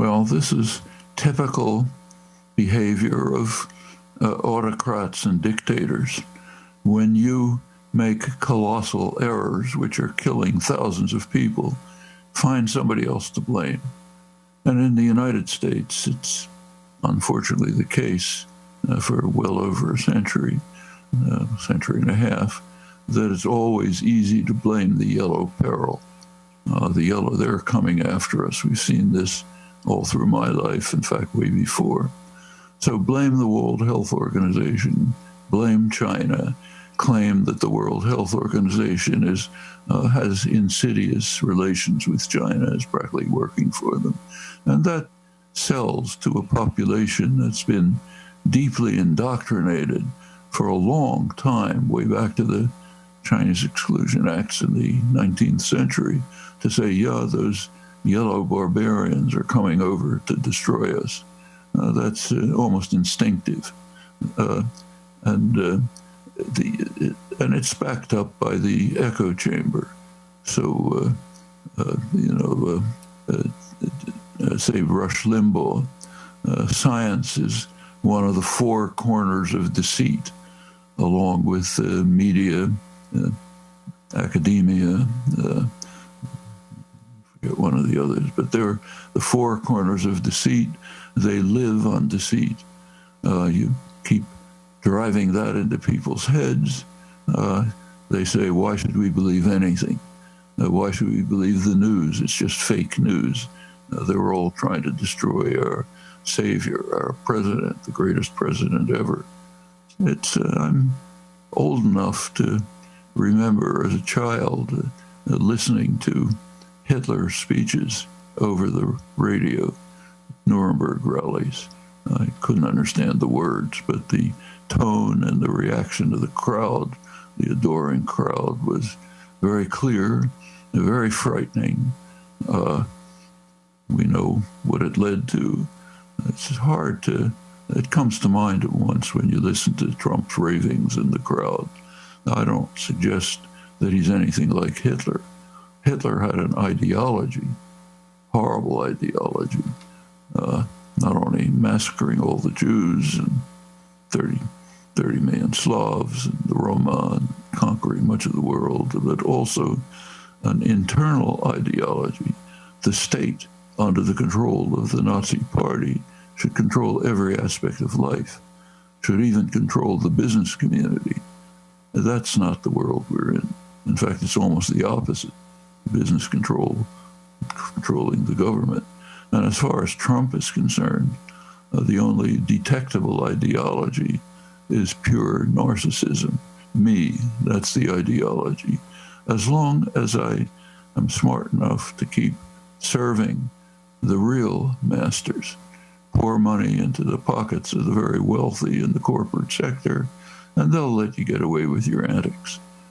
Well, this is typical behavior of uh, autocrats and dictators. When you make colossal errors which are killing thousands of people, find somebody else to blame. And in the United States, it's unfortunately the case uh, for well over a century, uh, century and a half, that it's always easy to blame the yellow peril. Uh, the yellow, they're coming after us. We've seen this all through my life, in fact, way before. So blame the World Health Organization, blame China, claim that the World Health Organization is uh, has insidious relations with China, is practically working for them, and that sells to a population that's been deeply indoctrinated for a long time, way back to the Chinese Exclusion Acts in the 19th century, to say, yeah, those yellow barbarians are coming over to destroy us. Uh, that's uh, almost instinctive. Uh, and uh, the, and it's backed up by the echo chamber. So, uh, uh, you know, uh, uh, say Rush Limbaugh, uh, science is one of the four corners of deceit, along with media, academia, forget one of the others, but they're the four corners of deceit. They live on deceit. you keep driving that into people's heads, uh, they say, why should we believe anything? Uh, why should we believe the news? It's just fake news. Uh, they were all trying to destroy our savior, our president, the greatest president ever. It's uh, I'm old enough to remember as a child uh, listening to Hitler's speeches over the radio, Nuremberg rallies. I couldn't understand the words, but the tone and the reaction of the crowd, the adoring crowd, was very clear, and very frightening. Uh, we know what it led to. It's hard to, it comes to mind at once when you listen to Trump's ravings in the crowd. I don't suggest that he's anything like Hitler. Hitler had an ideology, horrible ideology, uh, not only massacring all the Jews and 30 30 million Slavs and the Roma and conquering much of the world, but also an internal ideology. The state, under the control of the Nazi Party, should control every aspect of life, should even control the business community. That's not the world we're in. In fact, it's almost the opposite business control, controlling the government. And as far as Trump is concerned, uh, the only detectable ideology is pure narcissism. Me, that's the ideology. As long as I am smart enough to keep serving the real masters, pour money into the pockets of the very wealthy in the corporate sector, and they'll let you get away with your antics.